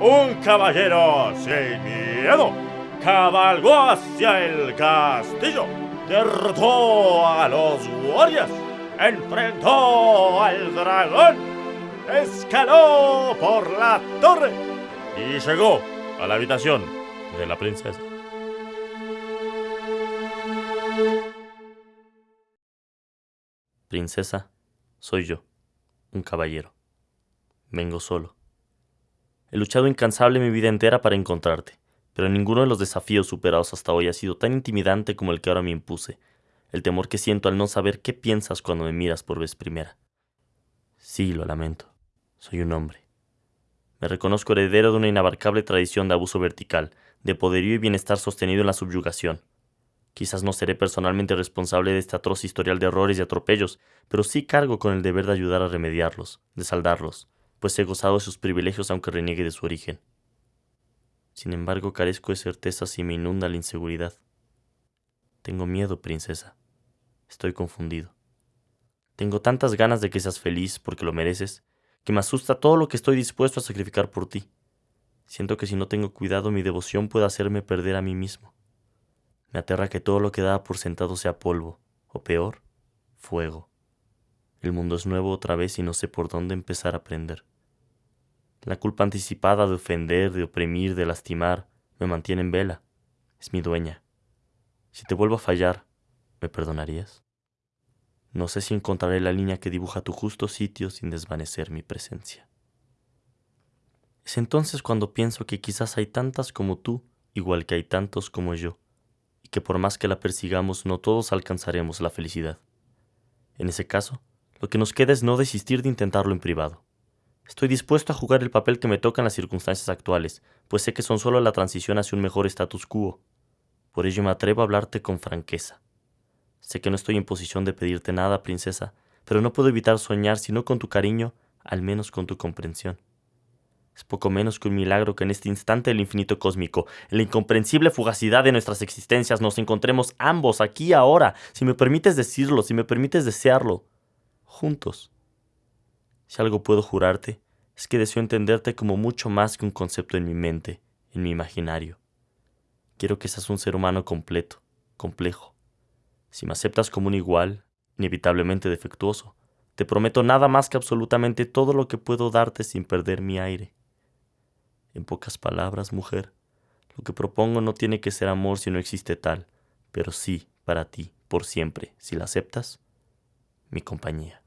Un caballero sin miedo cabalgó hacia el castillo, derrotó a los guardias, enfrentó al dragón, escaló por la torre y llegó a la habitación de la princesa. Princesa, soy yo, un caballero. Vengo solo. He luchado incansable mi vida entera para encontrarte, pero ninguno de los desafíos superados hasta hoy ha sido tan intimidante como el que ahora me impuse, el temor que siento al no saber qué piensas cuando me miras por vez primera. Sí, lo lamento. Soy un hombre. Me reconozco heredero de una inabarcable tradición de abuso vertical, de poderío y bienestar sostenido en la subyugación. Quizás no seré personalmente responsable de este atroz historial de errores y atropellos, pero sí cargo con el deber de ayudar a remediarlos, de saldarlos, pues he gozado de sus privilegios aunque reniegue de su origen. Sin embargo, carezco de certeza si me inunda la inseguridad. Tengo miedo, princesa. Estoy confundido. Tengo tantas ganas de que seas feliz porque lo mereces, que me asusta todo lo que estoy dispuesto a sacrificar por ti. Siento que si no tengo cuidado mi devoción puede hacerme perder a mí mismo. Me aterra que todo lo que daba por sentado sea polvo, o peor, fuego. El mundo es nuevo otra vez y no sé por dónde empezar a aprender. La culpa anticipada de ofender, de oprimir, de lastimar, me mantiene en vela. Es mi dueña. Si te vuelvo a fallar, ¿me perdonarías? No sé si encontraré la línea que dibuja tu justo sitio sin desvanecer mi presencia. Es entonces cuando pienso que quizás hay tantas como tú, igual que hay tantos como yo, que por más que la persigamos no todos alcanzaremos la felicidad. En ese caso, lo que nos queda es no desistir de intentarlo en privado. Estoy dispuesto a jugar el papel que me toca en las circunstancias actuales, pues sé que son solo la transición hacia un mejor status quo. Por ello me atrevo a hablarte con franqueza. Sé que no estoy en posición de pedirte nada, princesa, pero no puedo evitar soñar, si no con tu cariño, al menos con tu comprensión. Es poco menos que un milagro que en este instante del infinito cósmico, en la incomprensible fugacidad de nuestras existencias, nos encontremos ambos aquí ahora, si me permites decirlo, si me permites desearlo, juntos. Si algo puedo jurarte, es que deseo entenderte como mucho más que un concepto en mi mente, en mi imaginario. Quiero que seas un ser humano completo, complejo. Si me aceptas como un igual, inevitablemente defectuoso, te prometo nada más que absolutamente todo lo que puedo darte sin perder mi aire. En pocas palabras, mujer, lo que propongo no tiene que ser amor si no existe tal, pero sí, para ti, por siempre, si la aceptas, mi compañía.